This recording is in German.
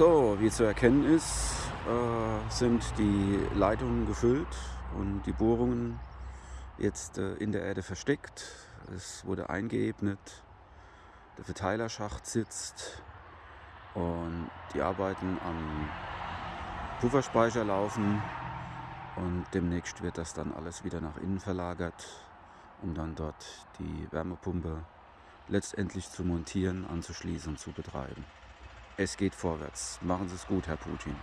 So, wie zu erkennen ist, äh, sind die Leitungen gefüllt und die Bohrungen jetzt äh, in der Erde versteckt. Es wurde eingeebnet, der Verteilerschacht sitzt und die Arbeiten am Pufferspeicher laufen und demnächst wird das dann alles wieder nach innen verlagert, um dann dort die Wärmepumpe letztendlich zu montieren, anzuschließen und zu betreiben. Es geht vorwärts. Machen Sie es gut, Herr Putin.